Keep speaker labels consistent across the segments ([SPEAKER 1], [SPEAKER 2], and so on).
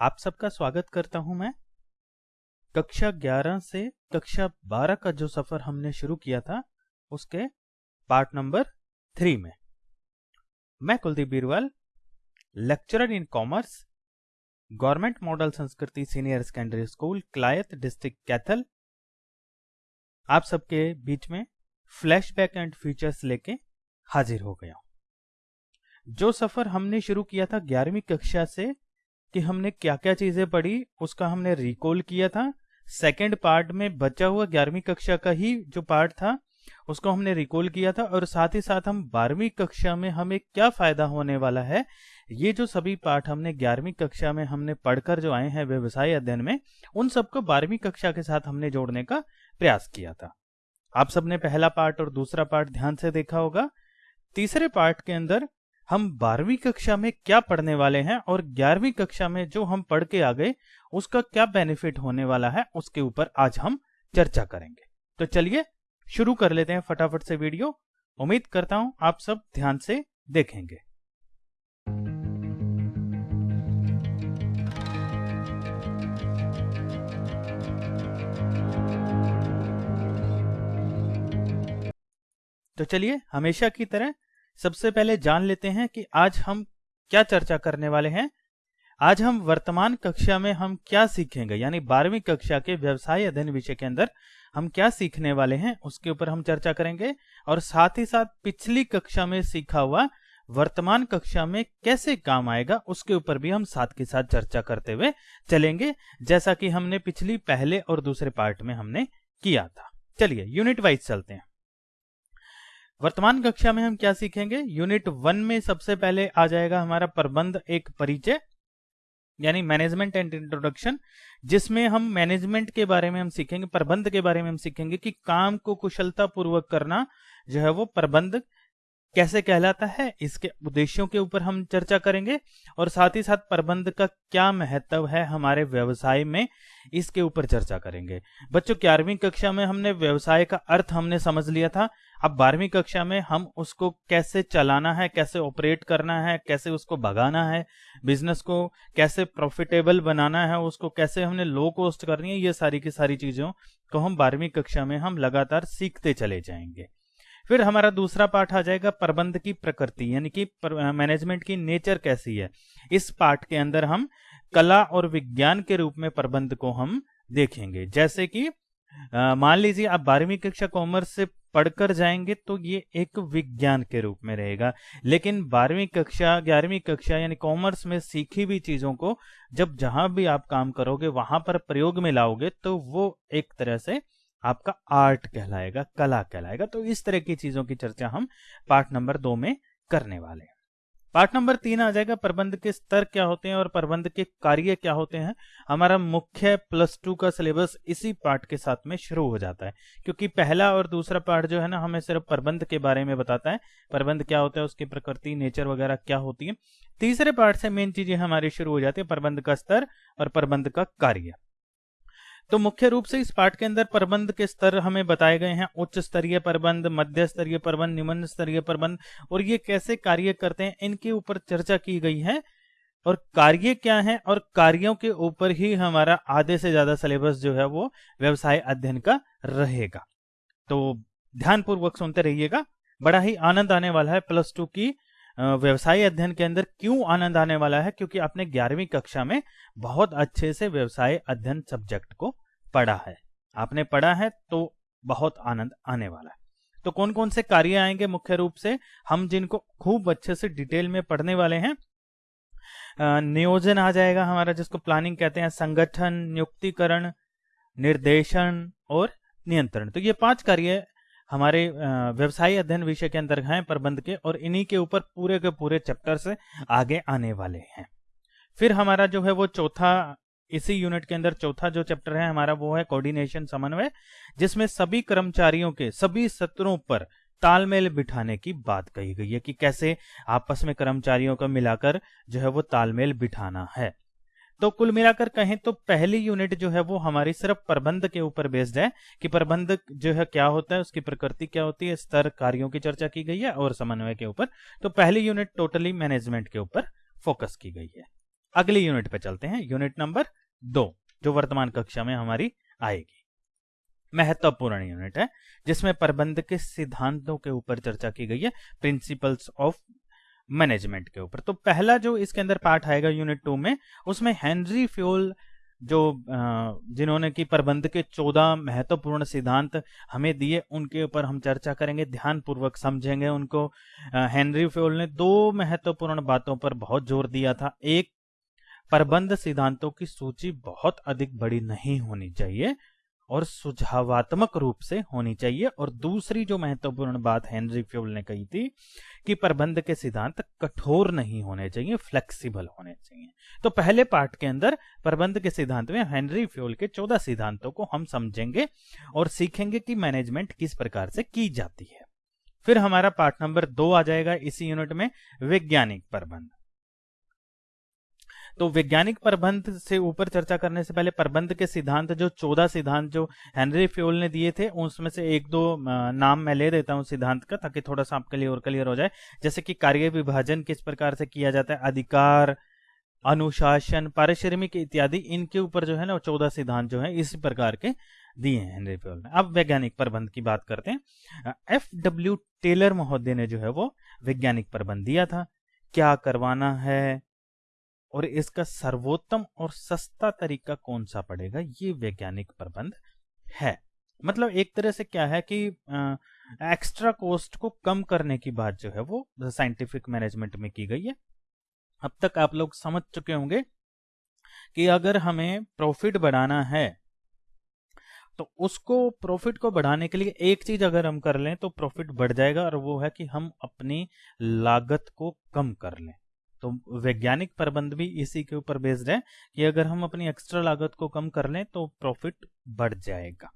[SPEAKER 1] आप सबका स्वागत करता हूँ मैं। कक्षा 11 से कक्षा 12 का जो सफ़र हमने शुरू किया था, उसके पार्ट नंबर थ्री में। मैं Kuldeep Birwal lecturer in commerce government model Sanskriti senior secondary school Kalayat district Kaithal. आप सबके बीच में फ्लैशबैक एंड फीचर्स लेके हाजिर हो गया जो सफ़र हमने शुरू किया था ग्यारहवीं कक्षा से कि हमने क्या क्या चीज़ें पढ़ी, उसका हमने रिकॉल किया था। सेकेंड पार्ट में बचा हुआ ग्यारहवीं कक्षा का ही जो पार्ट था, उसको हमने रिकॉल किया था और साथ ही साथ हम बारहवीं कक्षा में हमें क्या फ़ायदा होने वाला है, ये जो सभी पाठ हमने ग्यारहवीं कक्षा में हमने पढ़कर जो आए हैं व्यवसाय अध्ययन में, उन सबको बारहवीं कक्षा के साथ हमने जोड़ने का प्रयास किया था। आप सबने पहला पार्ट और दूसरा पार्ट ध्यान से देखा होगा। तीसरे पार्ट के अंदर हम बारहवीं कक्षा में क्या पढ़ने वाले हैं और ग्यारहवीं कक्षा में जो हम पढ़ के आ गए, उसका क्या बेनिफिट होने वाला है, उसके ऊपर आज हम चर्चा करेंगे। तो चलिए, शुरू कर लेते हैं फटाफट से वीडियो। उम्मीद करता हूँ आप सब ध्यान से देखेंगे। तो चलिए, हमेशा की तरह सबसे पहले जान लेते हैं कि आज हम क्या चर्चा करने वाले हैं। आज हम वर्तमान कक्षा में हम क्या सीखेंगे, यानी बारहवीं कक्षा के व्यवसाय अध्ययन विषय के अंदर हम क्या सीखने वाले हैं, उसके ऊपर हम चर्चा करेंगे। और साथ ही साथ पिछली कक्षा में सीखा हुआ वर्तमान कक्षा में कैसे काम आएगा, उसके ऊपर भी हम साथ के साथ चर्चा करते हुए चलेंगे, जैसा कि हमने पिछली पहले और दूसरे पार्ट में हमने किया था। चलिए यूनिट वाइज चलते हैं। वर्तमान कक्षा में हम क्या सीखेंगे? यूनिट वन में सबसे पहले आ जाएगा हमारा प्रबंध, एक परिचय, यानी मैनेजमेंट एंड इंट्रोडक्शन जिसमें हम मैनेजमेंट के बारे में हम सीखेंगे, प्रबंध के बारे में हम सीखेंगे कि काम को कुशलता पूर्वक करना जो है वो प्रबंध कैसे कहलाता है, इसके उद्देश्यों के ऊपर हम चर्चा करेंगे। और साथ ही साथ प्रबंध का क्या महत्व है हमारे व्यवसाय में, इसके ऊपर चर्चा करेंगे। बच्चों, ग्यारहवीं कक्षा में हमने व्यवसाय का अर्थ हमने समझ लिया था। अब बारहवीं कक्षा में हम उसको कैसे चलाना है, कैसे ऑपरेट करना है, कैसे उसको भगाना है, बिज़नेस को कैसे प्रॉफिटेबल बनाना है, उसको कैसे हमने लो कॉस्ट करनी है, ये सारी की सारी चीज़ों को हम बारहवीं कक्षा में हम लगातार सीखते चले जाएँगे। फिर हमारा दूसरा पार्ट आ जाएगा प्रबंध की प्रकृति, यानी कि मैनेजमेंट की नेचर कैसी है। इस पार्ट के अंदर हम कला और विज्ञान के रूप में प्रबंध को हम देखेंगे। जैसे कि मान लीजिए आप बारहवीं कक्षा कॉमर्स से पढ़कर जाएँगे तो ये एक विज्ञान के रूप में रहेगा। लेकिन बारहवीं कक्षा, ग्यारहवीं कक्षा यानी कॉमर्स में सीखी हुई चीज़ों को जब जहाँ भी आप काम करोगे, वहाँ पर प्रयोग में लाओगे तो वो एक तरह से आपका आर्ट कहलाएगा, कला कहलाएगा। तो इस तरह की चीज़ों की चर्चा हम पार्ट नंबर दो में करने वाले हैं। पार्ट नंबर तीन आ जाएगा, प्रबंध के स्तर क्या होते हैं और प्रबंध के कार्य क्या होते हैं? हमारा मुख्य प्लस टू का सिलेबस इसी पार्ट के साथ में शुरू हो जाता है, क्योंकि पहला और दूसरा पार्ट जो है ना, हमें सिर्फ़ प्रबंध के बारे में बताता है। प्रबंध क्या होता है, उसकी प्रकृति, नेचर वगैरह क्या होती है। तीसरे पार्ट से मेन चीज़ें हमारी शुरू हो जाती है, प्रबंध का स्तर और प्रबंध का कार्य। तो मुख्य रूप से इस पाठ के अंदर प्रबंध के स्तर हमें बताए गए हैं। उच्च स्तरीय प्रबंध, मध्य स्तरीय प्रबंध, निम्न स्तरीय प्रबंध, और ये कैसे कार्य करते हैं, इनके ऊपर चर्चा की गई है। और कार्य क्या है, और कार्यों के ऊपर ही हमारा आधे से ज़्यादा सिलेबस जो है वो व्यवसाय अध्ययन का रहेगा। तो ध्यानपूर्वक सुनते रहिएगा। बड़ा ही आनंद आने वाला है प्लस टू की व्यवसाय अध्ययन के अंदर क्यों आनंद आने वाला है, क्योंकि आपने ग्यारहवीं कक्षा में बहुत अच्छे से व्यवसाय अध्ययन सब्जेक्ट को पढ़ा है। आपने पढ़ा है तो बहुत आनंद आने वाला है। तो कौन कौन से कार्य आएँगे मुख्य रूप से? हम जिनको खूब अच्छे से डिटेल में पढ़ने वाले हैं। नियोजन आ जाएगा हमारा जिसको प्लानिंग कहते हैं, संगठन, नियुक्तिकरण, निर्देशन और नियंत्रण। तो ये पाँच कार्य हमारे व्यवसाय अध्ययन विषय के अंदर हैं प्रबंध के और इन्हीं के ऊपर पूरे के पूरे चैप्टर से आगे आने वाले हैं। फिर हमारा जो है वो चौथा इसी यूनिट के अंदर चौथा जो चैप्टर है, हमारा वो है कोऑर्डिनेशन समन्वय, जिसमें सभी कर्मचारियों के सभी सत्रों पर तालमेल बिठाने की बात कही गई है कि कैसे आपस में कर्मचारियों को मिलाकर जो है वो तालमेल बिठाना है। तो कुल मिलाकर कहें तो पहली यूनिट जो है वो हमारी सिर्फ़ प्रबंध के ऊपर बेस्ड है कि प्रबंध जो है क्या होता है, उसकी प्रकृति क्या होती है, स्तर कार्यों की चर्चा की गई है और समन्वय के ऊपर। तो पहली यूनिट टोटली मैनेजमेंट के ऊपर फोकस की गई है। अगली यूनिट पे चलते हैं। यूनिट नंबर दो, जो वर्तमान कक्षा में हमारी आएगी। महत्वपूर्ण यूनिट है, जिसमें प्रबंध के सिद्धांतों के ऊपर चर्चा की गई है प्रिंसिपल्स ऑफ़ मैनेजमेंट के ऊपर। तो पहला जो इसके अंदर पार्ट आएगा यूनिट टू में, उसमें हेनरी फ्यूल जो जिन्होंने की प्रबंध के चौदह महत्वपूर्ण सिद्धांत हमें दिए, उनके ऊपर हम चर्चा करेंगे, ध्यानपूर्वक समझेंगे उनको। हेनरी फ्योल ने दो महत्वपूर्ण बातों पर बहुत ज़ोर दिया था। एक प्रबंध सिद्धांतों की सूची बहुत अधिक बड़ी नहीं होनी चाहिए और सुझावात्मक रूप से होनी चाहिए। और दूसरी जो महत्वपूर्ण बात हेनरी फ्यूल ने कही थी कि प्रबंध के सिद्धांत कठोर नहीं होने चाहिए, फ्लेक्सिबल होने चाहिए। तो पहले पार्ट के अंदर प्रबंध के सिद्धांत में हेनरी फ्यूल के चौदह सिद्धांतों को हम समझेंगे और सीखेंगे कि मैनेजमेंट किस प्रकार से की जाती है। फिर हमारा पार्ट नंबर दो आ जाएगा इसी यूनिट में, वैज्ञानिक प्रबंध। तो वैज्ञानिक प्रबंध से ऊपर चर्चा करने से पहले प्रबंध के सिद्धांत, जो चौदह सिद्धांत जो हेनरी फ्यूल ने दिए थे, उसमें से एक दो नाम मैं ले देता हूँ सिद्धांत का, ताकि थोड़ा सा आपके लिए और क्लियर हो जाए। जैसे कि कार्य विभाजन किस प्रकार से किया जाता है, अधिकार, अनुशासन, पारिश्रमिक इत्यादि, इनके ऊपर जो है ना चौदह सिद्धांत जो है, इसी प्रकार के दिए हैं हेनरी फ्यूल ने। अब वैज्ञानिक प्रबंध की बात करते हैं। एफ़ डब्ल्यू टेलर महोदय ने जो है वो वैज्ञानिक प्रबंध दिया था। क्या करवाना है? और इसका सर्वोत्तम और सस्ता तरीका कौन सा पड़ेगा? ये वैज्ञानिक प्रबंध है। मतलब एक तरह से क्या है कि आ, एक्स्ट्रा कॉस्ट को कम करने की बात जो है वो साइंटिफिक मैनेजमेंट में की गई है। अब तक आप लोग समझ चुके होंगे कि अगर हमें प्रॉफिट बढ़ाना है तो उसको प्रॉफिट को बढ़ाने के लिए एक चीज़ अगर हम कर लें तो प्रॉफिट बढ़ जाएगा और वो है कि हम अपनी लागत को कम कर लें। तो वैज्ञानिक प्रबंध भी इसी के ऊपर बेस्ड है कि अगर हम अपनी एक्स्ट्रा लागत को कम कर लें तो प्रॉफिट बढ़ जाएगा।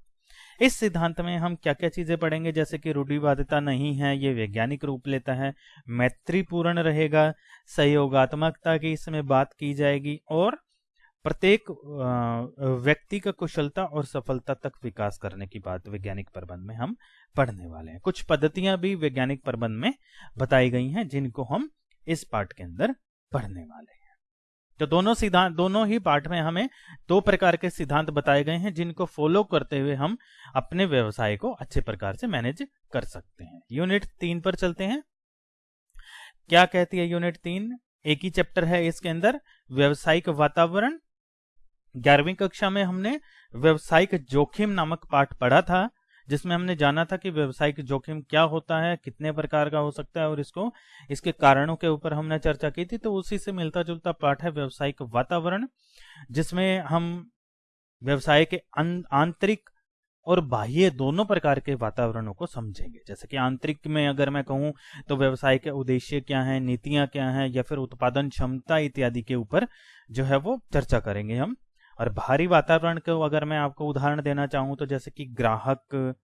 [SPEAKER 1] इस सिद्धांत में हम क्या क्या चीज़ें पढ़ेंगे? जैसे कि रूढ़िवादिता नहीं है, ये वैज्ञानिक रूप लेता है, मैत्रीपूर्ण रहेगा, सहयोगात्मकता की इसमें बात की जाएगी और प्रत्येक व्यक्ति का कुशलता और सफलता तक विकास करने की बात वैज्ञानिक प्रबंध में हम पढ़ने वाले हैं। कुछ पद्धतियाँ भी वैज्ञानिक प्रबंध में बताई गई हैं जिनको हम इस पार्ट के अंदर पढ़ने वाले हैं। तो दोनों सिद्धांत, दोनों ही पार्ट में हमें दो प्रकार के सिद्धांत बताए गए हैं, जिनको फॉलो करते हुए हम अपने व्यवसाय को अच्छे प्रकार से मैनेज कर सकते हैं। यूनिट तीन पर चलते हैं। क्या कहती है यूनिट तीन? एक ही चैप्टर है इसके अंदर, व्यवसायिक वातावरण। ग्यारहवीं कक्षा में हमने व्यवसायिक जोखिम नामक पाठ पढ़ा था। जिसमें हमने जाना था कि व्यवसायिक जोखिम क्या होता है, कितने प्रकार का हो सकता है और इसको, इसके कारणों के ऊपर हमने चर्चा की थी तो उसी से मिलता जुलता पाठ है व्यवसायिक वातावरण, जिसमें हम व्यवसाय के आंतरिक और बाह्य दोनों प्रकार के वातावरणों को समझेंगे। जैसे कि आंतरिक में अगर मैं कहूँ तो व्यवसाय के उद्देश्य क्या हैं, नीतियाँ क्या हैं, या फिर उत्पादन क्षमता इत्यादि के ऊपर जो है वो चर्चा करेंगे हम। और भारी वातावरण को अगर मैं आपको उदाहरण देना चाहूँ तो जैसे कि ग्राहक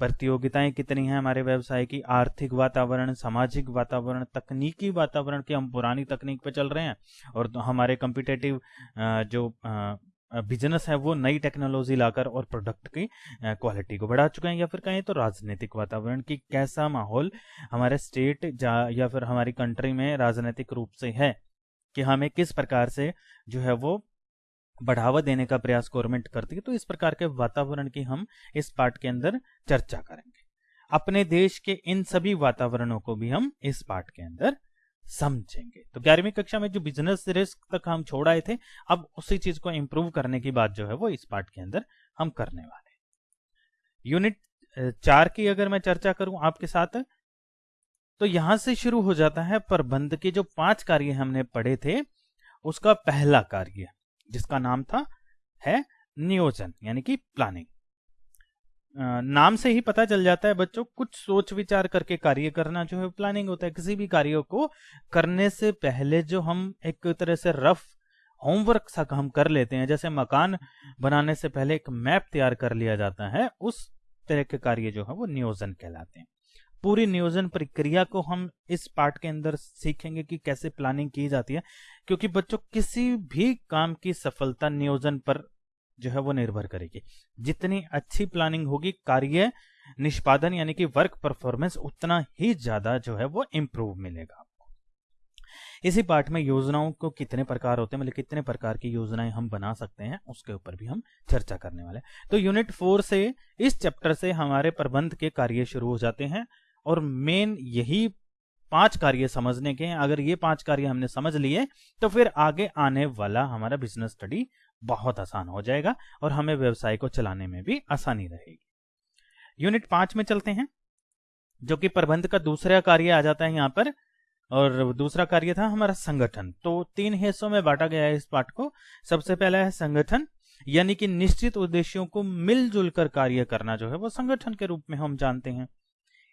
[SPEAKER 1] प्रतियोगिताएँ कितनी हैं हमारे व्यवसाय की? आर्थिक वातावरण, सामाजिक वातावरण, तकनीकी वातावरण की हम पुरानी तकनीक पे चल रहे हैं, और तो हमारे कम्पिटेटिव जो बिज़नेस है, वो नई टेक्नोलॉजी लाकर और प्रोडक्ट की क्वालिटी को बढ़ा चुके हैं। या फिर कहें तो राजनीतिक वातावरण की कैसा माहौल हमारे स्टेट या फिर हमारी कंट्री में राजनीतिक रूप से है, कि हमें किस प्रकार से जो है वो बढ़ावा देने का प्रयास गवर्नमेंट करती है तो इस प्रकार के वातावरण की हम इस पार्ट के अंदर चर्चा करेंगे। अपने देश के इन सभी वातावरणों को भी हम इस पार्ट के अंदर समझेंगे। तो ग्यारहवीं कक्षा में जो बिज़नेस रिस्क तक हम छोड़ आए थे, अब उसी चीज़ को इंप्रूव करने की बात जो है वो इस पार्ट के अंदर हम करने वाले यूनिट चार की अगर मैं चर्चा करूँ आपके साथ तो यहाँ से शुरू हो जाता है प्रबंध के जो पाँच कार्य हमने पढ़े थे, उसका पहला कार्य। जिसका नाम था, है नियोजन, यानी कि प्लानिंग नाम से ही पता चल जाता है बच्चों, कुछ सोच विचार करके कार्य करना जो है प्लानिंग होता है। किसी भी कार्य को करने से पहले जो हम एक तरह से रफ होमवर्क सा हम कर लेते हैं, जैसे मकान बनाने से पहले एक मैप तैयार कर लिया जाता है, उस तरह के कार्य जो है वो नियोजन कहलाते हैं। पूरी नियोजन प्रक्रिया को हम इस पार्ट के अंदर सीखेंगे कि कैसे प्लानिंग की जाती है, क्योंकि बच्चों किसी भी काम की सफलता नियोजन पर जो है वो निर्भर करेगी। जितनी अच्छी प्लानिंग होगी, कार्य निष्पादन यानी कि वर्क परफॉर्मेंस उतना ही ज़्यादा जो है वो इंप्रूव मिलेगा आपको। इसी पार्ट में योजनाओं को कितने प्रकार होते हैं मतलब कितने प्रकार की योजनाएँ हम बना सकते हैं, उसके ऊपर भी हम चर्चा करने वाले तो यूनिट फोर से इस चैप्टर से हमारे प्रबंध के कार्य शुरू हो जाते हैं। और मेन यही पाँच कार्य समझने के हैं। अगर ये पाँच कार्य हमने समझ लिए तो फिर आगे आने वाला हमारा बिज़नेस स्टडी बहुत आसान हो जाएगा और हमें व्यवसाय को चलाने में भी आसानी रहेगी। यूनिट पाँच में चलते हैं, जो कि प्रबंध का दूसरा कार्य आ जाता है यहाँ पर, और दूसरा कार्य था हमारा संगठन। तो तीन हिस्सों में बांटा गया है इस पाठ को। सबसे पहला है संगठन, यानी कि निश्चित उद्देश्यों को मिलजुल कर कार्य करना जो है वो संगठन के रूप में हम जानते हैं।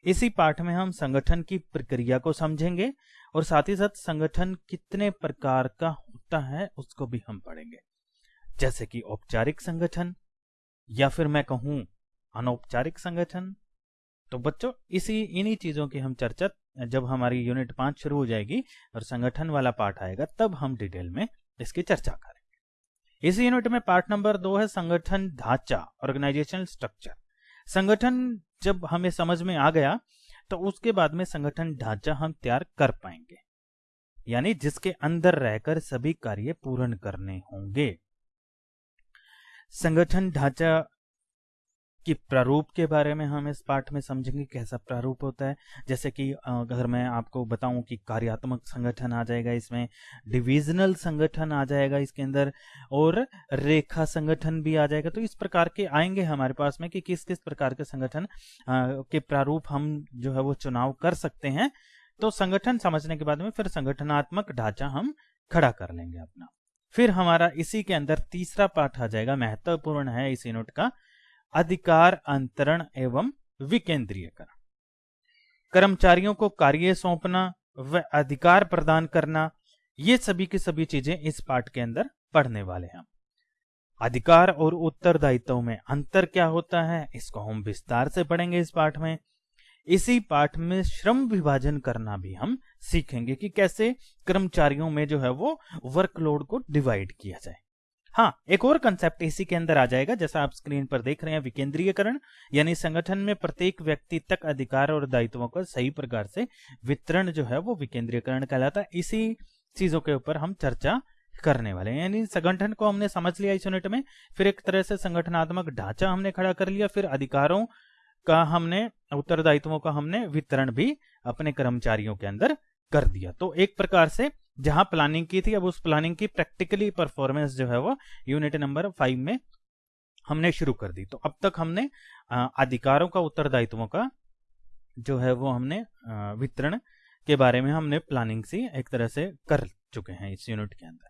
[SPEAKER 1] इसी पाठ में हम संगठन की प्रक्रिया को समझेंगे और साथ ही साथ संगठन कितने प्रकार का होता है उसको भी हम पढ़ेंगे। जैसे कि औपचारिक संगठन, या फिर मैं कहूँ अनौपचारिक संगठन। तो बच्चों, इसी, इन्हीं चीज़ों की हम चर्चा, जब हमारी यूनिट पाँच शुरू हो जाएगी और संगठन वाला पार्ट आएगा, तब हम डिटेल में इसकी चर्चा करेंगे। इस यूनिट में पार्ट नंबर दो है संगठन ढांचा ऑर्गेनाइजेशनल स्ट्रक्चर संगठन जब हमें समझ में आ गया तो उसके बाद में संगठन ढांचा हम तैयार कर पाएँगे। यानी जिसके अंदर रहकर सभी कार्य पूर्ण करने होंगे। संगठन ढांचा कि प्रारूप के बारे में हम इस पाठ में समझेंगे कैसा प्रारूप होता है। जैसे कि अगर मैं आपको बताऊँ कि कार्यात्मक संगठन आ जाएगा, इसमें डिविजनल संगठन आ जाएगा इसके अंदर, और रेखा संगठन भी आ जाएगा तो इस प्रकार के आएँगे हमारे पास में कि किस किस प्रकार के संगठन के प्रारूप हम जो है वो चुनाव कर सकते हैं। तो संगठन समझने के बाद में फिर संगठनात्मक ढांचा हम खड़ा कर लेंगे अपना। फिर हमारा इसी के अंदर तीसरा पाठ आ जाएगा, महत्वपूर्ण है इस यूनिट का अधिकार अंतरण एवं विकेंद्रीयकरण। कर्मचारियों को कार्य सौंपना व अधिकार प्रदान करना, ये सभी की सभी चीज़ें इस पाठ के अंदर पढ़ने वाले हैं। अधिकार और उत्तरदायित्व में अंतर क्या होता है, इसको हम विस्तार से पढ़ेंगे इस पाठ में। इसी पाठ में श्रम विभाजन करना भी हम सीखेंगे कि कैसे कर्मचारियों में जो है वो वर्कलोड को डिवाइड किया जाए। हाँ एक और कंसेप्ट इसी के अंदर आ जाएगा, जैसा आप स्क्रीन पर देख रहे हैं, विकेंद्रीयकरण, यानी संगठन में प्रत्येक व्यक्ति तक अधिकार और दायित्वों का सही प्रकार से वितरण जो है वो विकेंद्रीयकरण कहलाता है। इसी चीज़ों के ऊपर हम चर्चा करने वाले हैं। यानी संगठन को हमने समझ लिया इस यूनिट में, फिर एक तरह से संगठनात्मक ढांचा हमने खड़ा कर लिया, फिर अधिकारों का हमने, उत्तरदायित्वों का हमने वितरण भी अपने कर्मचारियों के अंदर कर दिया। तो एक प्रकार से जहाँ प्लानिंग की थी, अब उस प्लानिंग की प्रैक्टिकली परफॉर्मेंस जो है वो यूनिट नंबर फाइव में हमने शुरू कर दी। तो अब तक हमने अधिकारों का, उत्तरदायित्वों का जो है वो हमने वितरण के बारे में हमने प्लानिंग सी एक तरह से कर चुके हैं इस यूनिट के अंदर।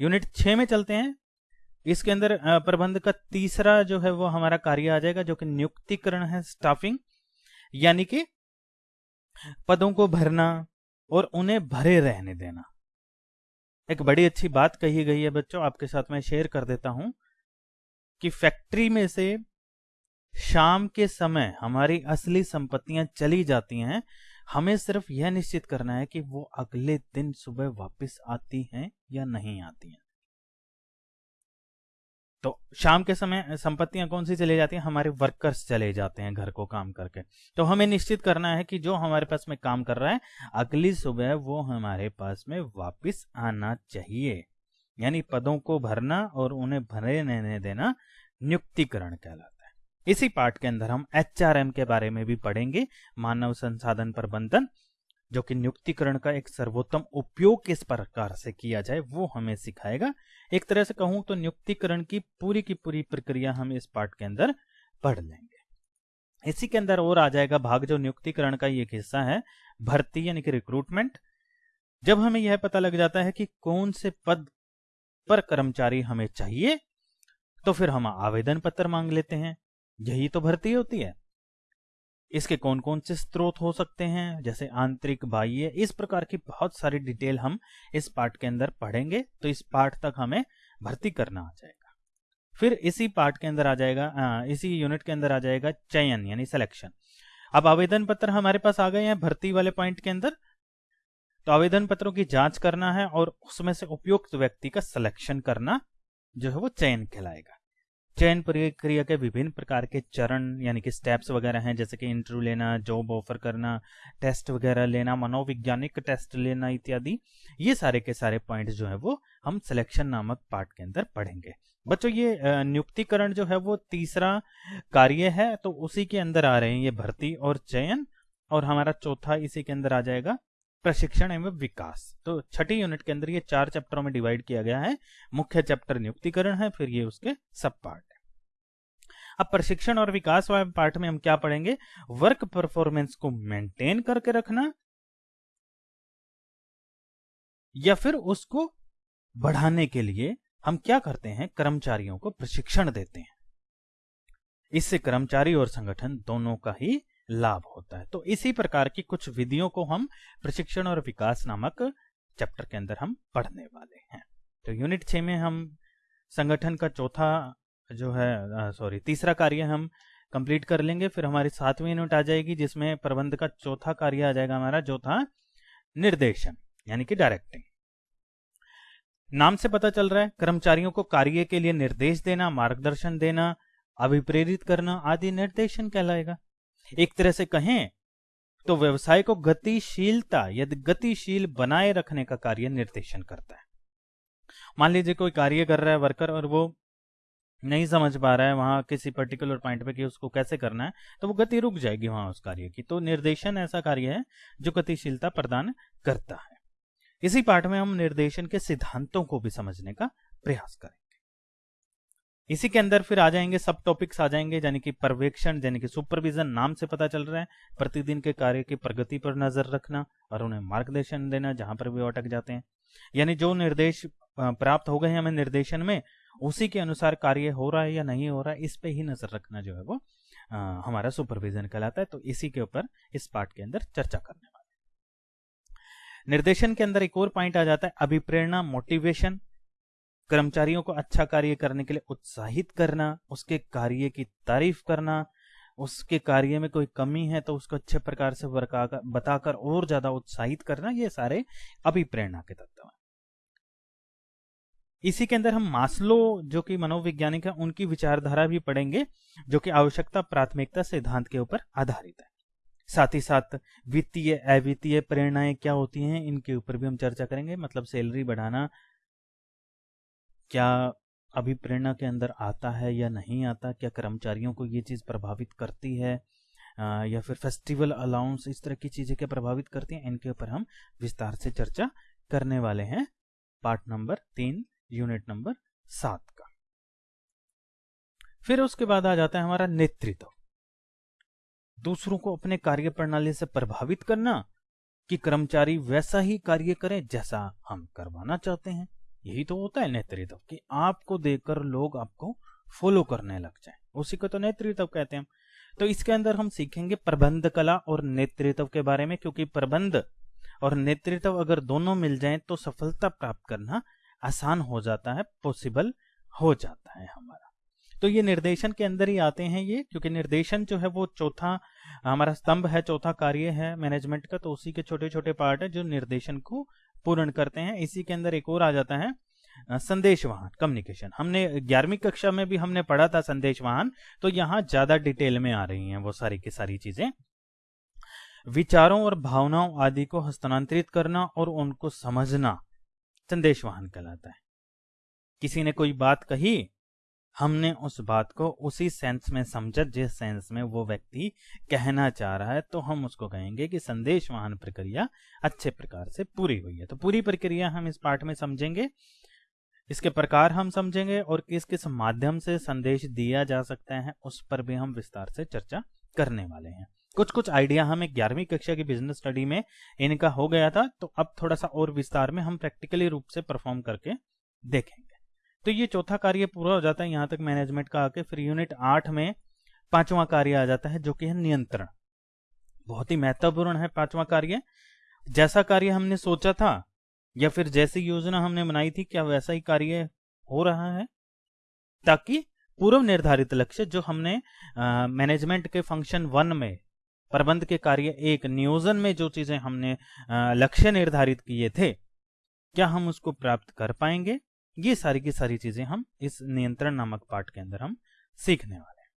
[SPEAKER 1] यूनिट छ में चलते हैं। इसके अंदर प्रबंध का तीसरा जो है वो हमारा कार्य आ जाएगा, जो कि नियुक्तिकरण है स्टाफिंग यानी कि पदों को भरना और उन्हें भरे रहने देना। एक बड़ी अच्छी बात कही गई है बच्चों, आपके साथ मैं शेयर कर देता हूँ कि फैक्ट्री में से शाम के समय हमारी असली संपत्तियाँ चली जाती हैं। हमें सिर्फ़ यह निश्चित करना है कि वो अगले दिन सुबह वापस आती हैं या नहीं आती हैं। तो शाम के समय संपत्तियाँ कौन सी चली जाती हैं? हमारे वर्कर्स चले जाते हैं घर को काम करके। तो हमें निश्चित करना है कि जो हमारे पास में काम कर रहा है, अगली सुबह वो हमारे पास में वापस आना चाहिए। यानी पदों को भरना और उन्हें भरे रहने देना नियुक्तिकरण कहलाता है। इसी पार्ट के अंदर हम एचआरएम के बारे में भी पढ़ेंगे, मानव संसाधन प्रबंधन जो कि नियुक्तिकरण का एक सर्वोत्तम उपयोग किस प्रकार से किया जाए, वो हमें सिखाएगा। एक तरह से कहूँ तो नियुक्तिकरण की पूरी की पूरी प्रक्रिया हम इस पार्ट के अंदर पढ़ लेंगे। इसी के अंदर और आ जाएगा भाग जो नियुक्तिकरण का एक हिस्सा है, भर्ती यानी कि रिक्रूटमेंट जब हमें यह पता लग जाता है कि कौन से पद पर कर्मचारी हमें चाहिए तो फिर हम आवेदन पत्र मांग लेते हैं। यही तो भर्ती होती है। इसके कौन कौन से स्रोत हो सकते हैं? जैसे आंतरिक बाह्य इस प्रकार की बहुत सारी डिटेल हम इस पार्ट के अंदर पढ़ेंगे तो इस पार्ट तक हमें भर्ती करना आ जाएगा। फिर इसी पार्ट के अंदर आ जाएगा आ, इसी यूनिट के अंदर आ जाएगा चयन यानी सिलेक्शन अब आवेदन पत्र हमारे पास आ गए हैं भर्ती वाले पॉइंट के अंदर। तो आवेदन पत्रों की जाँच करना है और उसमें से उपयुक्त व्यक्ति का सिलेक्शन करना जो है वो चयन कहलाएगा। चयन प्रक्रिया के विभिन्न प्रकार के चरण, यानी कि स्टेप्स वगैरह हैं, जैसे कि इंटरव्यू लेना जॉब ऑफ़र करना टेस्ट वगैरह लेना, मनोवैज्ञानिक टेस्ट लेना इत्यादि, ये सारे के सारे पॉइंट जो है वो हम सिलेक्शन नामक पार्ट के अंदर पढ़ेंगे। बच्चों, ये नियुक्तिकरण जो है वो तीसरा कार्य है तो उसी के अंदर आ रहे हैं ये भर्ती और चयन, और हमारा चौथा इसी के अंदर आ जाएगा प्रशिक्षण एवं विकास। तो छठी यूनिट के अंदर ये चार चैप्टरों में डिवाइड किया गया है। मुख्य चैप्टर नियुक्तिकरण है, फिर ये उसके सब पार्ट अब प्रशिक्षण और विकास वाले पार्ट में हम क्या पढ़ेंगे? वर्क परफॉर्मेंस को मेंटेन करके रखना या फिर उसको बढ़ाने के लिए हम क्या करते हैं? कर्मचारियों को प्रशिक्षण देते हैं। इससे कर्मचारी और संगठन दोनों का ही लाभ होता है। तो इसी प्रकार की कुछ विधियों को हम प्रशिक्षण और विकास नामक चैप्टर के अंदर हम पढ़ने वाले हैं। तो यूनिट छ में हम संगठन का चौथा जो है सॉरी तीसरा कार्य हम कंप्लीट कर लेंगे, फिर हमारी सातवीं यूनिट आ जाएगी, जिसमें प्रबंध का चौथा कार्य आ जाएगा हमारा जो था निर्देशन, यानी कि डायरेक्टिंग नाम से पता चल रहा है, कर्मचारियों को कार्य के लिए निर्देश देना, मार्गदर्शन देना, अभिप्रेरित करना आदि निर्देशन कहलाएगा। एक तरह से कहें तो व्यवसाय को गतिशीलता, यदि गतिशील बनाए रखने का कार्य निर्देशन करता है। मान लीजिए कोई कार्य कर रहा है, वर्कर, और वो नहीं समझ पा रहा है वहाँ किसी पर्टिकुलर पॉइंट पे कि उसको कैसे करना है तो वो गति रुक जाएगी वहाँ उस कार्य की। तो निर्देशन ऐसा कार्य है जो गतिशीलता प्रदान करता है। इसी पाठ में हम निर्देशन के सिद्धांतों को भी समझने का प्रयास करें इसी के अंदर फिर आ जाएँगे सब टॉपिक्स आ जाएँगे यानी कि पर्यवेक्षण यानी कि सुपरविजन नाम से पता चल रहा है। प्रतिदिन के कार्य की प्रगति पर नज़र रखना और उन्हें मार्गदर्शन देना जहाँ पर भी अटक जाते हैं। यानी जो निर्देश प्राप्त हो गए हैं हमें निर्देशन में उसी के अनुसार कार्य हो रहा है या नहीं हो रहा है इस पे ही नज़र रखना जो है वो आ, हमारा सुपरविजन कहलाता है। तो इसी के ऊपर इस पार्ट के अंदर चर्चा करने वाले निर्देशन के अंदर एक और पॉइंट आ जाता है अभिप्रेरणा मोटिवेशन कर्मचारियों को अच्छा कार्य करने के लिए उत्साहित करना, उसके कार्य की तारीफ़ करना, उसके कार्य में कोई कमी है तो उसको अच्छे प्रकार से बताकर और ज़्यादा उत्साहित करना, ये सारे अभिप्रेरणा के तत्व हैं। इसी के अंदर हम मास्लो, जो कि मनोवैज्ञानिक है, उनकी विचारधारा भी पढ़ेंगे, जो कि आवश्यकता प्राथमिकता सिद्धांत के ऊपर आधारित है। साथ ही साथ वित्तीय, अवित्तीय प्रेरणाएँ क्या होती हैं, इनके ऊपर भी हम चर्चा करेंगे मतलब सैलरी बढ़ाना क्या अभी प्रेरणा के अंदर आता है या नहीं आता? क्या कर्मचारियों को ये चीज़ प्रभावित करती है? या फिर फेस्टिवल अलाउंस इस तरह की चीज़ें क्या प्रभावित करती हैं? इनके ऊपर हम विस्तार से चर्चा करने वाले हैं। पार्ट नंबर तीन, यूनिट नंबर सात का। फिर उसके बाद आ जाता है हमारा नेतृत्व। दूसरों को अपने कार्य प्रणाली से प्रभावित करना कि कर्मचारी वैसा ही कार्य करें जैसा हम करवाना चाहते हैं। यही तो होता है नेतृत्व, कि आपको देखकर लोग आपको फॉलो करने लग जाए। उसी को तो नेतृत्व कहते हैं तो इसके अंदर हम सीखेंगे प्रबंध कला और नेतृत्व के बारे में, क्योंकि प्रबंध और नेतृत्व अगर दोनों मिल जाए तो सफलता प्राप्त करना आसान हो जाता है पॉसिबल हो जाता है हमारा। तो ये निर्देशन के अंदर ही आते हैं ये, क्योंकि निर्देशन जो है वो चौथा, हमारा स्तंभ है, चौथा कार्य है मैनेजमेंट का तो उसी के छोटे छोटे पार्ट है जो निर्देशन को पूर्ण करते हैं। इसी के अंदर एक और आ जाता है संदेश वाहन कम्युनिकेशन हमने ग्यारहवीं कक्षा में भी हमने पढ़ा था संदेश वाहन तो यहाँ ज़्यादा डिटेल में आ रही हैं वो सारी की सारी चीज़ें। विचारों और भावनाओं आदि को हस्तांतरित करना और उनको समझना संदेश वाहन कहलाता है। किसी ने कोई बात कही हमने उस बात को उसी सेंस में समझा, जिस सेंस में वो व्यक्ति कहना चाह रहा है तो हम उसको कहेंगे कि संदेश वाहन प्रक्रिया अच्छे प्रकार से पूरी हुई है। तो पूरी प्रक्रिया हम इस पाठ में समझेंगे, इसके प्रकार हम समझेंगे और किस किस माध्यम से संदेश दिया जा सकता है, उस पर भी हम विस्तार से चर्चा करने वाले हैं। कुछ कुछ आइडिया हमें ग्यारहवीं कक्षा की बिज़नेस स्टडी में इनका हो गया था तो अब थोड़ा सा और विस्तार में हम प्रैक्टिकली रूप से परफॉर्म करके देखेंगे तो ये चौथा कार्य पूरा हो जाता है, यहाँ तक मैनेजमेंट का आके फिर यूनिट आठ में पांचवा कार्य आ जाता है, जो कि है नियंत्रण। बहुत ही महत्वपूर्ण है पांचवा कार्य। जैसा कार्य हमने सोचा था, या फिर जैसी योजना हमने बनाई थी, क्या वैसा ही कार्य हो रहा है? ताकि पूर्व निर्धारित लक्ष्य जो हमने मैनेजमेंट के फ़ंक्शन वन में, प्रबंध के कार्य एक, नियोजन में जो चीज़ें हमने लक्ष्य निर्धारित किए थे, क्या हम उसको प्राप्त कर पाएँगे? ये सारी की सारी चीज़ें हम इस नियंत्रण नामक पार्ट के अंदर हम सीखने वाले हैं।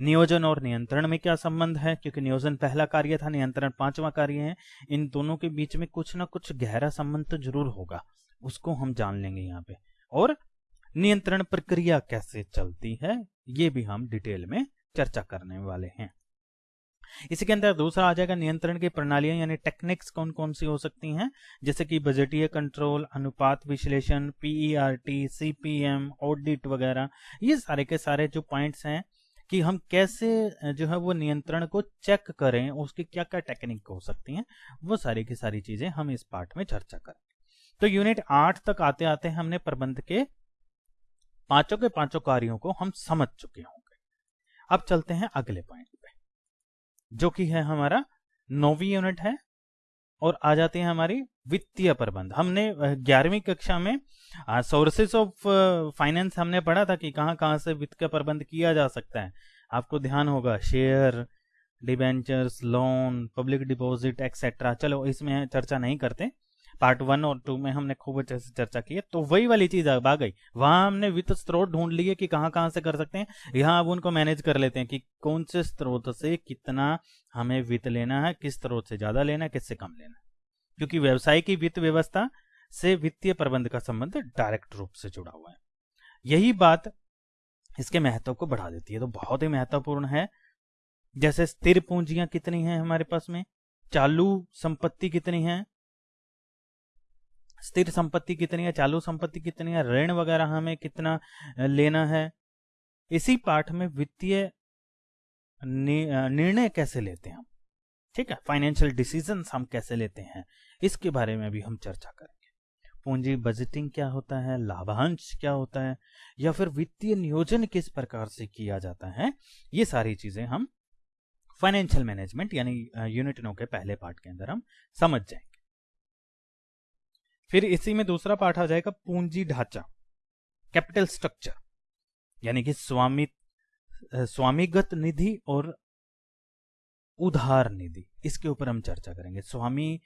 [SPEAKER 1] नियोजन और नियंत्रण में क्या संबंध है? क्योंकि नियोजन पहला कार्य था, नियंत्रण पांचवा कार्य है। इन दोनों के बीच में कुछ ना कुछ गहरा संबंध तो ज़रूर होगा। उसको हम जान लेंगे यहाँ पे। और नियंत्रण प्रक्रिया कैसे चलती है, ये भी हम डिटेल में चर्चा करने वाले हैं। इसी के अंदर दूसरा आ जाएगा नियंत्रण की प्रणालियाँ, यानी टेक्निक्स कौन कौन सी हो सकती हैं? जैसे कि बजटीय कंट्रोल अनुपात विश्लेषण पीईआरटी सीपीएम ऑडिट वगैरह। ये सारे के सारे जो पॉइंट्स हैं कि हम कैसे जो है वो नियंत्रण को चेक करें, उसकी क्या क्या टेक्निक हो सकती हैं, वो सारी की सारी चीज़ें हम इस पार्ट में चर्चा करें। तो यूनिट आठ तक आते आते हमने प्रबंध के पाँचों के पाँचों कार्यों को हम समझ चुके होंगे। अब चलते हैं अगले पॉइंट जो कि है हमारा नौवीं यूनिट है और आ जाते हैं हमारी वित्तीय प्रबंध। हमने ग्यारहवीं कक्षा में सोर्सेस ऑफ़ फाइनेंस हमने पढ़ा था कि कहाँ, कहाँ से वित्त का प्रबंध किया जा सकता है। आपको ध्यान होगा share debentures loan public deposit etcetera चलो, इसमें चर्चा नहीं करते। पार्ट वन और टू में हमने खूब अच्छे से चर्चा की है तो वही वाली चीज़ अब आ गई। वहाँ हमने वित्त स्रोत ढूंढ लिए कि कहाँ कहाँ से कर सकते हैं। यहाँ अब उनको मैनेज कर लेते हैं कि कौन से स्रोत से कितना हमें वित्त लेना है, किस स्रोत से ज़्यादा लेना है, किससे कम लेना है। क्योंकि व्यवसाय की वित्त व्यवस्था से वित्तीय प्रबंध का संबंध डायरेक्ट रूप से जुड़ा हुआ है। यही बात इसके महत्व को बढ़ा देती है तो बहुत ही महत्वपूर्ण है। जैसे स्थिर पूंजियाँ कितनी हैं हमारे पास में? चालू संपत्ति कितनी है? स्थिर संपत्ति कितनी है, चालू संपत्ति कितनी है, ऋण वगैरह हमें कितना लेना है, इसी पाठ में वित्तीय निर्णय कैसे लेते हैं हम? ठीक है फाइनेंशियल डिसीज़न हम कैसे लेते हैं, इसके बारे में भी हम चर्चा करेंगे। पूंजी बजटिंग क्या होता है, लाभांश क्या होता है, या फिर वित्तीय नियोजन किस प्रकार से किया जाता है, ये सारी चीज़ें हम फाइनेंशियल मैनेजमेंट यानी यूनिट नो के पहले पार्ट के अंदर हम समझ जाएँगे। फिर इसी में दूसरा पार्ट आ जाएगा पूंजी ढांचा कैपिटल स्ट्रक्चर यानी कि स्वामी स्वामीगत निधि और उधार निधि। इसके ऊपर हम चर्चा करेंगे। स्वामी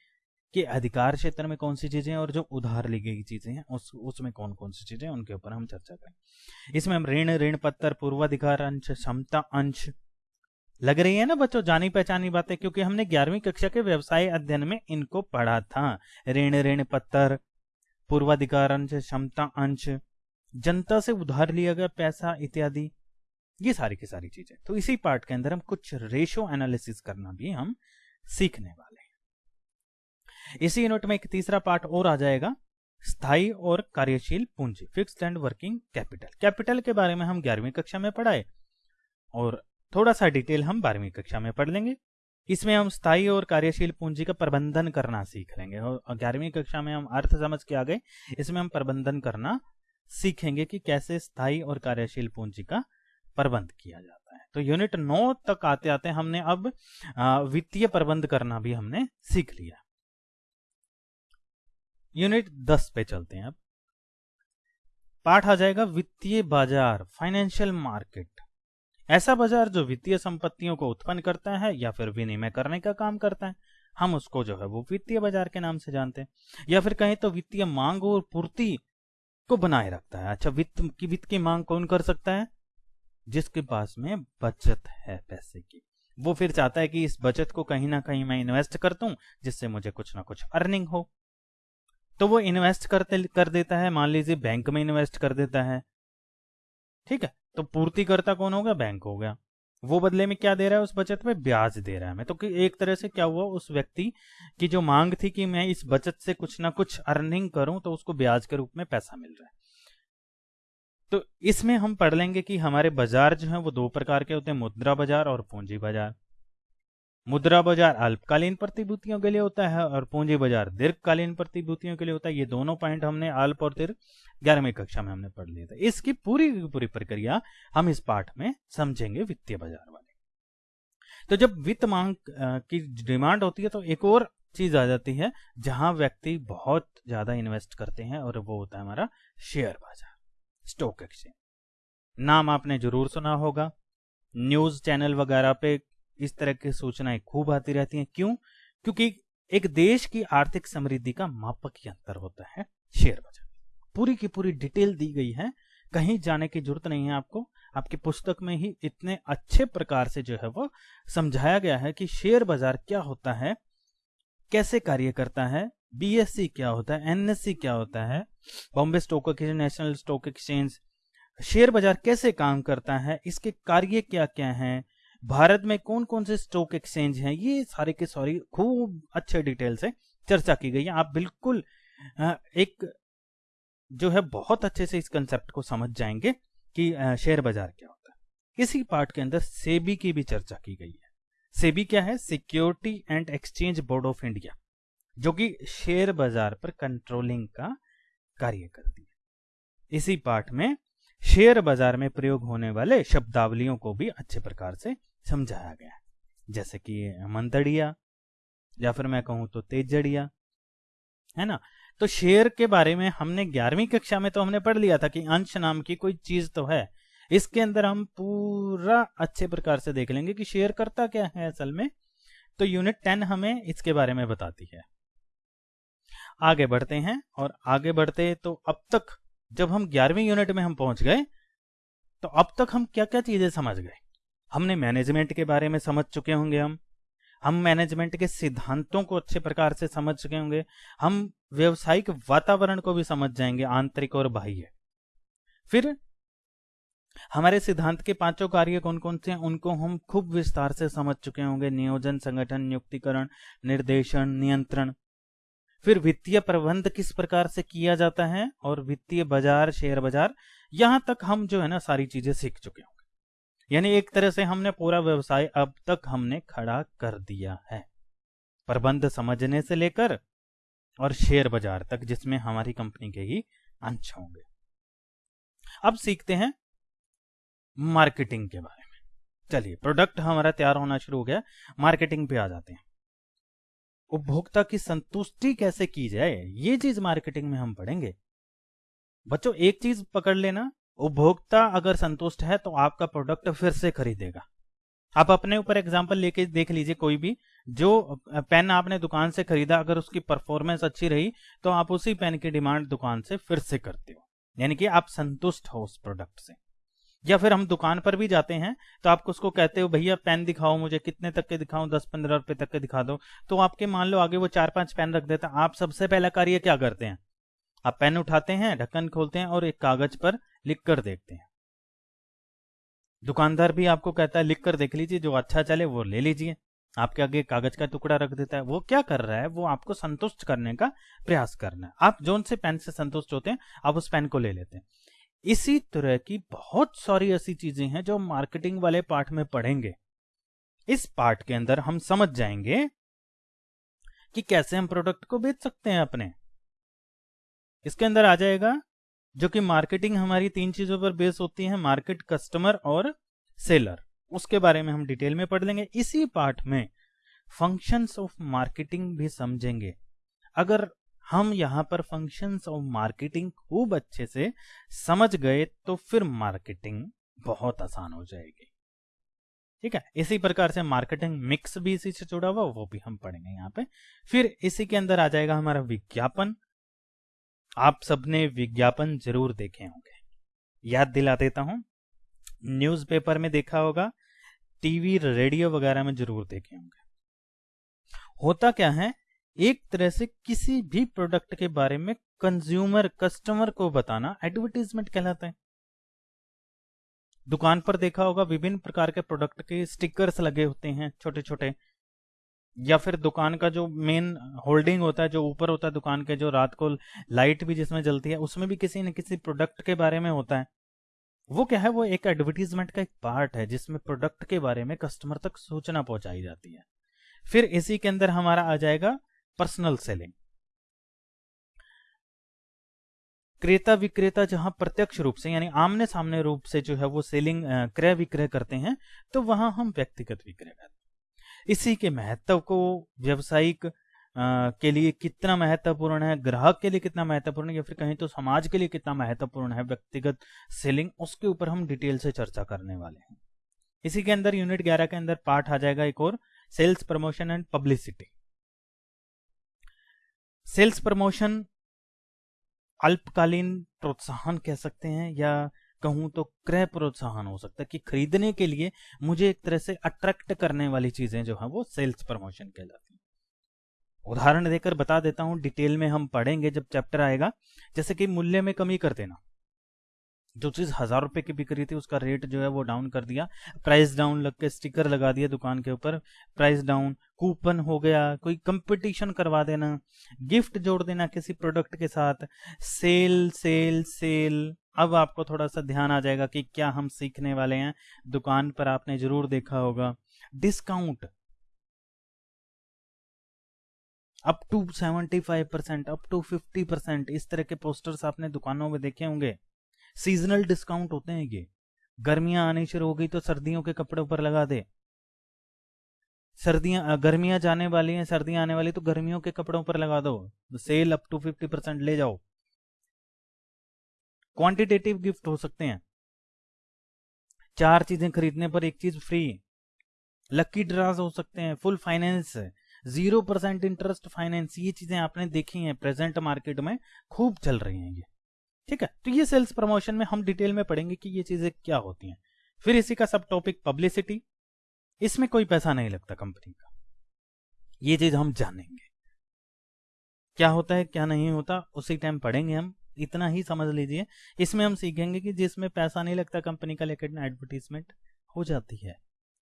[SPEAKER 1] के अधिकार क्षेत्र में कौन सी चीज़ें और जो उधार ली गई चीज़ें हैं, उस, उसमें कौन कौन सी चीज़ें उनके ऊपर हम चर्चा करेंगे। इसमें हम ऋण ऋण पत्र पूर्वाधिकार अंश, क्षमता अंश लग रही है ना बच्चों जानी पहचानी बातें, क्योंकि हमने ग्यारहवीं कक्षा के व्यवसाय अध्ययन में इनको पढ़ा था। ऋण ऋण पत्र पूर्वाधिकार अंश क्षमता अंश, जनता से उधार लिया गया पैसा इत्यादि, ये सारी की सारी चीज़ें। तो इसी पार्ट के अंदर हम कुछ रेशो एनालिसिस करना भी हम सीखने वाले हैं। इसी यूनिट में एक तीसरा पार्ट और आ जाएगा। स्थायी और कार्यशील पूंजी fixed and working capital capital के बारे में हम ग्यारहवीं कक्षा में पढ़ाए और थोड़ा सा डिटेल हम बारहवीं कक्षा में पढ़ लेंगे। इसमें हम स्थायी और कार्यशील पूंजी का प्रबंधन करना सीख लेंगे और ग्यारहवीं कक्षा में हम अर्थ समझ के आ गए इसमें हम प्रबंधन करना सीखेंगे कि कैसे स्थायी और कार्यशील पूंजी का प्रबंध किया जाता है। तो यूनिट नौ तक आते आते हमने अब वित्तीय प्रबंध करना भी हमने सीख लिया। यूनिट दस पे चलते हैं अब। पाठ आ जाएगा वित्तीय बाज़ार, फाइनेंशियल मार्केट। ऐसा बाज़ार जो वित्तीय संपत्तियों को उत्पन्न करता है या फिर विनिमय करने का काम करता है, हम उसको जो है वो वित्तीय बाज़ार के नाम से जानते हैं। या फिर कहें तो वित्तीय मांग और पूर्ति को बनाए रखता है। अच्छा वित्त की वित्त की मांग कौन कर सकता है? जिसके पास में बचत है पैसे की। वो फिर चाहता है कि इस बचत को कहीं ना कहीं मैं इन्वेस्ट कर दूँ, जिससे मुझे कुछ ना कुछ अर्निंग हो। तो वो इन्वेस्ट करते, कर देता है। मान लीजिए बैंक में इन्वेस्ट कर देता है। ठीक है? तो पूर्ति करता कौन हो गया? बैंक हो गया। वो बदले में क्या दे रहा है? उस बचत में ब्याज दे रहा है। मैं तो कि एक तरह से क्या हुआ? उस व्यक्ति की जो मांग थी कि मैं इस बचत से कुछ ना कुछ अर्निंग करूँ तो उसको ब्याज के रूप में पैसा मिल रहा है। तो इसमें हम पढ़ लेंगे कि हमारे बाज़ार जो है, वो दो प्रकार के होते हैं, मुद्रा बाज़ार और पूंजी बाज़ार। मुद्रा बाज़ार अल्पकालीन प्रतिभूतियों के लिए होता है और पूंजी बाज़ार दीर्घकालीन प्रतिभूतियों के लिए होता है। ये दोनों पॉइंट हमने अल्प और दीर्घ ग्यारहवीं कक्षा में हमने पढ़ लिया था। इसकी पूरी पूरी प्रक्रिया हम इस पाठ में समझेंगे वित्तीय बाज़ार वाले। तो जब वित्त मांग की डिमांड होती है तो एक और चीज़ आ जाती है जहाँ व्यक्ति बहुत ज़्यादा इन्वेस्ट करते हैं और वो होता है हमारा शेयर बाज़ार, स्टॉक एक्सचेंज। नाम आपने ज़रूर सुना होगा। न्यूज़ चैनल वगैरह पे इस तरह की सूचनाएँ खूब आती रहती हैं। क्यों? क्योंकि एक देश की आर्थिक समृद्धि का मापक यंत्र होता है, शेयर बाज़ार। पूरी की पूरी डिटेल दी गई है। कहीं जाने की ज़रूरत नहीं है आपको। आपकी पुस्तक में ही इतने अच्छे प्रकार से जो है वो समझाया गया है कि शेयर बाज़ार क्या होता है, कैसे कार्य करता है बीएससी क्या होता है एनएससी क्या होता है, Bombay stock exchange, national stock exchange, share बाज़ार कैसे काम करता है, इसके कार्य क्या क्या हैं भारत में कौन कौन से स्टॉक एक्सचेंज हैं? ये सारे के सारी खूब अच्छे डिटेल से चर्चा की गई है। आप बिल्कुल एक जो है बहुत अच्छे से इस कंसेप्ट को समझ जाएँगे कि शेयर बाज़ार क्या होता है। इसी पार्ट के अंदर सेबी की भी चर्चा की गई है। सेबी क्या है? Security and exchange board of India जो कि शेयर बाज़ार पर कंट्रोलिंग का कार्य करती है। इसी पार्ट में शेयर बाज़ार में प्रयोग होने वाले शब्दावलियों को भी अच्छे प्रकार से समझाया गया। जैसे कि मंदड़िया या फिर मैं कहूँ तो तेजड़िया, है ना? तो शेर के बारे में हमने ग्यारहवीं कक्षा में तो हमने पढ़ लिया था कि अंश नाम की कोई चीज़ तो है। इसके अंदर हम पूरा अच्छे प्रकार से देख लेंगे कि शेयर करता क्या है असल में। तो यूनिट टेन हमें इसके बारे में बताती है। आगे बढ़ते हैं, और आगे बढ़ते तो अब तक जब हम ग्यारहवीं यूनिट में हम पहुँच गए तो अब तक हम क्या क्या चीज़ें समझ गए? हमने मैनेजमेंट के बारे में समझ चुके होंगे हम। हम मैनेजमेंट के सिद्धांतों को अच्छे प्रकार से समझ चुके होंगे। हम व्यवसायिक वातावरण को भी समझ जाएँगे, आंतरिक और बाह्य। फिर हमारे सिद्धांत के पाँचों कार्य कौन कौन से हैं, उनको हम खूब विस्तार से समझ चुके होंगे। नियोजन, संगठन, नियुक्तिकरण, निर्देशन, नियंत्रण। फिर वित्तीय प्रबंध किस प्रकार से किया जाता है और वित्तीय बाज़ार, शेयर बाज़ार, यहाँ तक हम जो है ना सारी चीज़ें सीख चुके होंगे। यानी एक तरह से हमने पूरा व्यवसाय अब तक हमने खड़ा कर दिया है। प्रबंध समझने से लेकर और शेयर बाज़ार तक, जिसमें हमारी कंपनी के ही अंश होंगे। अब सीखते हैं मार्केटिंग के बारे में। चलिए, प्रोडक्ट हमारा तैयार होना शुरू हो गया। मार्केटिंग पे आ जाते हैं। उपभोक्ता की संतुष्टि कैसे की जाए, ये चीज़ मार्केटिंग में हम पढ़ेंगे। बच्चों, एक चीज़ पकड़ लेना उपभोक्ता अगर संतुष्ट है तो आपका प्रोडक्ट फिर से खरीदेगा। आप अपने ऊपर एग्ज़ाम्पल लेके देख लीजिए कोई भी, जो पेन आपने दुकान से खरीदा, अगर उसकी परफॉर्मेंस अच्छी रही तो आप उसी पेन की डिमांड दुकान से फिर से करते हो। यानी कि आप संतुष्ट हो उस प्रोडक्ट से। या फिर हम दुकान पर भी जाते हैं तो आप उसको कहते हो, भैया पेन दिखाओ मुझे, कितने तक के दिखाओ दस पंद्रह रुपए तक के दिखा दो। तो आपके मान लो आगे वो चार पाँच पेन रख देता। आप सबसे पहला कार्य क्या करते हैं? आप पेन उठाते हैं, ढक्कन खोलते हैं और एक कागज़ पर लिख कर देखते हैं। दुकानदार भी आपको कहता है, लिख कर देख लीजिए, जो अच्छा चले वो ले लीजिए। आपके आगे कागज़ का टुकड़ा रख देता है। वो क्या कर रहा है? वो आपको संतुष्ट करने का प्रयास करना है। आप जोन से पेन से संतुष्ट होते हैं, आप उस पेन को ले लेते हैं। इसी तरह की बहुत सारी ऐसी चीज़ें हैं जो मार्केटिंग वाले पार्ट में पढ़ेंगे। इस पार्ट के अंदर हम समझ जाएँगे कि कैसे हम प्रोडक्ट को बेच सकते हैं अपने। इसके अंदर आ जाएगा? जो कि मार्केटिंग हमारी तीन चीज़ों पर बेस होती है मार्केट कस्टमर और सेलर उसके बारे में हम डिटेल में पढ़ लेंगे। इसी पार्ट में फ़ंक्शंस ऑफ़ मार्केटिंग भी समझेंगे। अगर हम यहाँ पर फ़ंक्शंस ऑफ़ मार्केटिंग खूब अच्छे से समझ गए तो फिर मार्केटिंग बहुत आसान हो जाएगी। ठीक है? इसी प्रकार से मार्केटिंग मिक्स भी इसी से जुड़ा हुआ, वो भी हम पढ़ेंगे यहाँ पे। फिर इसी के अंदर आ जाएगा हमारा विज्ञापन। आप सबने विज्ञापन ज़रूर देखे होंगे। याद दिला देता हूँ, न्यूज़पेपर में देखा होगा, टीवी, रेडियो वगैरह में ज़रूर देखे होंगे। होता क्या है, एक तरह से किसी भी प्रोडक्ट के बारे में कंज्यूमर, कस्टमर को बताना एडवर्टीजमेंट कहलाता है। दुकान पर देखा होगा, विभिन्न प्रकार के प्रोडक्ट के स्टिकर्स लगे होते हैं छोटे छोटे या फिर दुकान का जो मेन होल्डिंग होता है, जो ऊपर होता है दुकान के, जो रात को लाइट भी जिसमें जलती है, उसमें भी किसी न किसी प्रोडक्ट के बारे में होता है। वो क्या है, वो एक एडवर्टीजमेंट का एक पार्ट है, जिसमें प्रोडक्ट के बारे में कस्टमर तक सूचना पहुंचाई जाती है। फिर इसी के अंदर हमारा आ जाएगा पर्सनल सेलिंग क्रेता विक्रेता जहाँ प्रत्यक्ष रूप से, यानी आमने सामने रूप से जो है वो सेलिंग क्रय विक्रय करते हैं तो वहाँ हम व्यक्तिगत विक्रय करते हैं। इसी के महत्व को व्यवसायिक के लिए कितना महत्वपूर्ण है, ग्राहक के लिए कितना महत्वपूर्ण है, या फिर कहीं तो समाज के लिए कितना महत्वपूर्ण है, व्यक्तिगत सेलिंग, उसके ऊपर हम डिटेल से चर्चा करने वाले हैं। इसी के अंदर यूनिट 11 के अंदर पार्ट आ जाएगा एक और, sales promotion and publicity. Sales promotion अल्पकालीन प्रोत्साहन कह सकते हैं या कहूँ तो क्रय प्रोत्साहन हो सकता है कि खरीदने के लिए मुझे एक तरह से अट्रैक्ट करने वाली चीज़ें जो है, वो सेल्स प्रमोशन कहलाती उदाहरण देकर बता देता हूँ डिटेल में हम पढ़ेंगे जब चैप्टर आएगा, जैसे कि मूल्य में कमी कर देना। जो चीज़ हज़ार रुपए की बिक रही थी, उसका रेट जो है वो डाउन कर दिया प्राइस डाउन लग के स्टिकर लगा दिया दुकान के ऊपर प्राइस डाउन कूपन हो गया, कोई कंपटीशन करवा देना गिफ्ट जोड़ देना किसी प्रोडक्ट के साथ सेल सेल सेल अब आपको थोड़ा सा ध्यान आ जाएगा कि क्या हम सीखने वाले हैं। दुकान पर आपने ज़रूर देखा होगा। Discount. Up to seventy five percent, up to fifty percent, इस तरह के पोस्टर्स आपने दुकानों में देखे होंगे। सीजनल डिस्काउंट होते हैं ये। गर्मियाँ आनी शुरू हो गई तो सर्दियों के कपड़े ऊपर लगा दे। सर्दियाँ गर्मियाँ जाने वाली हैं, सर्दियाँ आने वाली तो गर्मियों के कपड़ों पर लगा दो। Sale up to fifty percent ले जाओ। क्वांटिटेटिव गिफ्ट हो सकते हैं। चार चीज़ें खरीदने पर एक चीज़ फ्री लकी ड्राज हो सकते हैं full finance zero percent interest finance ये चीज़ें आपने देखी हैं प्रेजेंट मार्केट में खूब चल रही हैं ये। ठीक है तो ये सेल्स प्रमोशन में हम डिटेल में पढ़ेंगे कि ये चीज़ें क्या होती हैं। फिर इसी का सब टॉपिक पब्लिसिटी इसमें कोई पैसा नहीं लगता कंपनी का। ये चीज़ हम जानेंगे। क्या होता है, क्या नहीं होता, उसी टाइम पढ़ेंगे हम। इतना ही समझ लीजिए। इसमें हम सीखेंगे कि जिसमें पैसा नहीं लगता कंपनी का लेकर एडवर्टीजमेंट हो जाती है।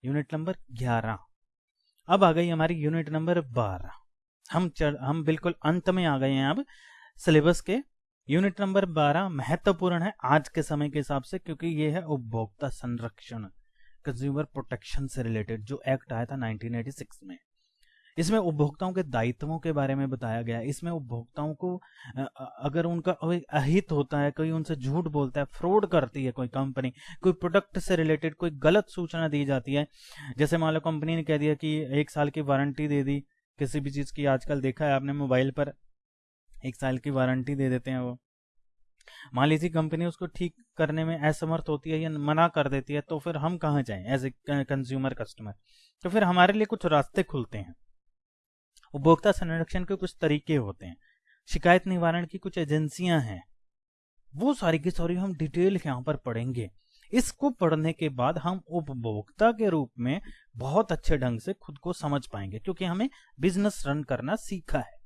[SPEAKER 1] यूनिट नंबर ग्यारह। अब आ गई हमारी यूनिट नंबर बारह। हम चढ़ हम बिल्कुल अंत में आ गए हैं अब सिलेबस के। यूनिट नंबर 12 महत्वपूर्ण है आज के समय के हिसाब से क्योंकि ये है उपभोक्ता संरक्षण कंज्यूमर प्रोटेक्शन से रिलेटेड जो एक्ट आया था 1986 में। इसमें उपभोक्ताओं के दायित्वों के बारे में बताया गया। इसमें उपभोक्ताओं को अगर उनका अहित होता है, कोई उनसे झूठ बोलता है, फ्रॉड करती है कोई कंपनी, कोई प्रोडक्ट से रिलेटेड कोई गलत सूचना दी जाती है, जैसे मान लो कंपनी ने कह दिया कि एक साल की वारंटी दे दी, किसी भी चीज़ की, आजकल देखा है आपने मोबाइल पर, एक साल की वारंटी दे देते हैं वो। मान लीजिए कंपनी उसको ठीक करने में असमर्थ होती है या मना कर देती है तो फिर हम कहाँ जाएँ एज ए कंज्यूमर कस्टमर तो फिर हमारे लिए कुछ रास्ते खुलते हैं। उपभोक्ता संरक्षण के कुछ तरीके होते हैं। शिकायत निवारण की कुछ एजेंसियाँ हैं। वो सारी की सारी हम डिटेल यहाँ पर पढ़ेंगे। इसको पढ़ने के बाद हम उपभोक्ता के रूप में बहुत अच्छे ढंग से खुद को समझ पाएँगे क्योंकि हमें बिज़नेस रन करना सीखा है।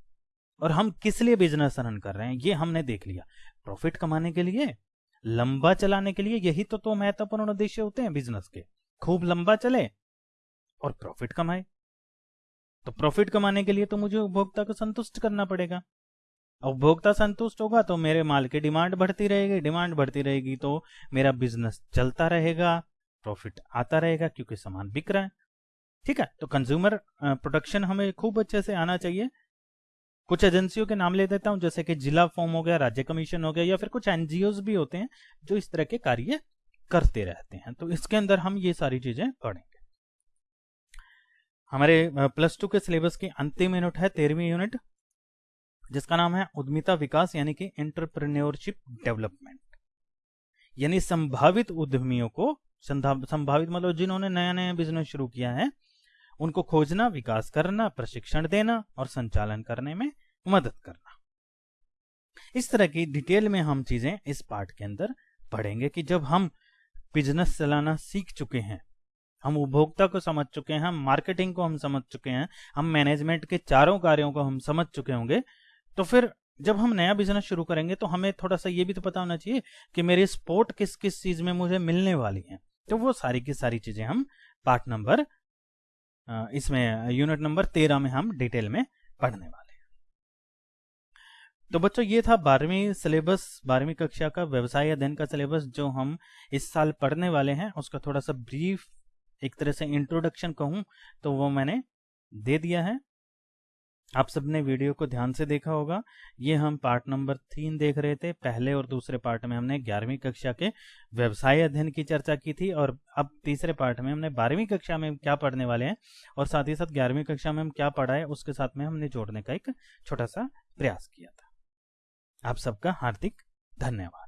[SPEAKER 1] और हम किस लिए बिज़नेस रन कर रहे हैं ये हमने देख लिया। प्रॉफिट कमाने के लिए लंबा चलाने के लिए यही तो, तो महत्वपूर्ण उद्देश्य होते हैं बिज़नेस के। खूब लंबा चले और प्रॉफिट कमाए। तो प्रॉफिट कमाने के लिए तो मुझे उपभोक्ता को संतुष्ट करना पड़ेगा। उपभोक्ता संतुष्ट होगा तो मेरे माल की डिमांड बढ़ती रहेगी डिमांड बढ़ती रहेगी तो मेरा बिज़नेस चलता रहेगा प्रॉफिट आता रहेगा क्योंकि सामान बिक रहा है। ठीक है तो कंज्यूमर प्रोडक्शन हमें खूब अच्छे से आना चाहिए। कुछ एजेंसियों के नाम ले देता हूँ, जैसे कि जिला फॉर्म हो गया, राज्य कमीशन हो गया या फिर कुछ एनजीओ भी होते हैं जो इस तरह के कार्य करते रहते हैं। तो इसके अंदर हम ये सारी चीज़ें पढ़ेंगे। हमारे प्लस टू के सिलेबस की अंतिम यूनिट है, तेरहवीं यूनिट जिसका नाम है उद्यमिता विकास, यानी कि एंटरप्रेन्योरशिप डेवलपमेंट यानी संभावित उद्यमियों को संभावित मतलब जिन्होंने नया नया बिज़नेस शुरू किया है, उनको खोजना, विकास करना, प्रशिक्षण देना और संचालन करने में मदद करना। इस तरह की डिटेल में हम चीज़ें इस पार्ट के अंदर पढ़ेंगे कि जब हम बिज़नेस चलाना सीख चुके हैं हम उपभोक्ता को समझ चुके हैं, हम मार्केटिंग को हम समझ चुके हैं, हम मैनेजमेंट के चारों कार्यों को हम समझ चुके होंगे। तो फिर जब हम नया बिज़नेस शुरू करेंगे तो हमें थोड़ा सा ये भी तो पता होना चाहिए कि मेरी सपोर्ट किस किस चीज़ में मुझे मिलने वाली है। तो वो सारी की सारी चीज़ें हम पार्ट नंबर इसमें यूनिट नंबर तेरह में हम डिटेल में पढ़ने वाले हैं। तो बच्चों, ये था बारहवीं सिलेबस बारहवीं कक्षा का व्यवसाय अध्ययन का सिलेबस जो हम इस साल पढ़ने वाले हैं। उसका थोड़ा सा ब्रीफ एक तरह से इंट्रोडक्शन कहूँ तो वो मैंने दे दिया है। आप सबने वीडियो को ध्यान से देखा होगा। ये हम पार्ट नंबर तीन देख रहे थे। पहले और दूसरे पार्ट में हमने ग्यारहवीं कक्षा के व्यवसाय अध्ययन की चर्चा की थी और अब तीसरे पार्ट में हमने बारहवीं कक्षा में क्या पढ़ने वाले हैं और साथ ही साथ ग्यारहवीं कक्षा में हम क्या पढ़ा है, उसके साथ में हमने जोड़ने का एक छोटा सा प्रयास किया था। आप सबका हार्दिक धन्यवाद।